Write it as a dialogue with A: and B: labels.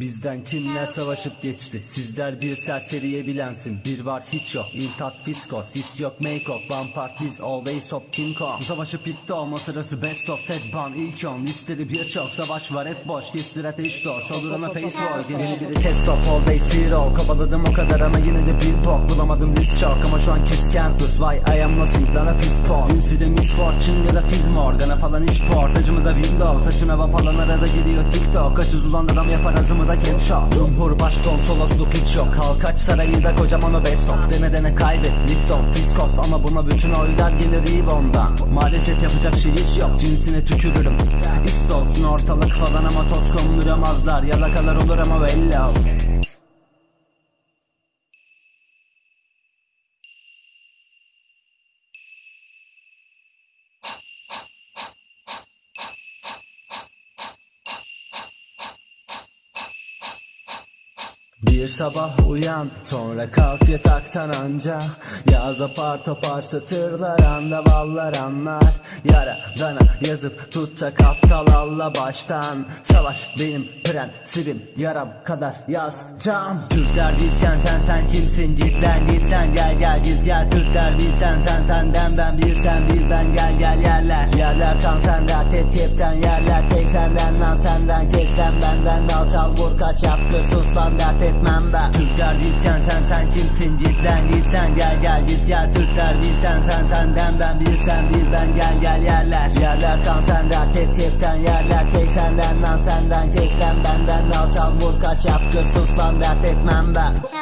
A: Bizden kimler savaşıp geçti? Sizler bir serseriye bilensin. Bir var hiç yok. İltat fiskos. His yok make up One part biz always up King Kong Savaşı bitti olma sırası. Best of Ted Ban ilk on. Listleri birçok Savaş var hep boş. Distir ateş dost Solurana face war. Yeni biri test of always zero. Kovaladım o kadar ama yine de bir bok Bulamadım diz çok ama şu an kiss campus. Why I am nothing lan a fizz pop Ünsi misfortune ya da fizz morgana falan iş port Acımıza window Saçına vapalan arada giriyor tiktok. Kaçız ulan adam yapar azımıza shot Cumhur başkonsolosluk hiç yok. Halkaç sarayı da kocaman o best of Dene dene kaybet liston piskos. Ama buna bütün oylar gelir Rivon'dan Maalesef yapacak şey hiç yok. Cinsine tükürürüm. İstolsun ortalık falan ama toz konduramazlar. Yalakalar olur ama bello Bir sabah uyan sonra kalk yataktan anca. Yaz apar topar satırlar anda vallar anlar. Yara dana yazıp tutacak aptal alla baştan. Savaş benim prensibim yaram kadar yazacağım Türkler bizken sen sen kimsin? Git lan git sen gel gel git gel. Türkler bizden sen senden ben bir sen bir ben gel gel yerler. Yerler kan senden tet tepten yerler. Tek senden lan senden kes lan benden. Al çal vur kaç yap kır sus lan dert etmem ben. Türkler bizken sen sen kimsin? Git lan git sen gel gel. Git gel Türkler bizden sen senden ben bir sen bir ben gel gel yerler. Yerler kan senden tet tepten yerler. Tek senden lan senden kes lan benden. Al çal vur kaç yap kır sus lan dert etmem ben.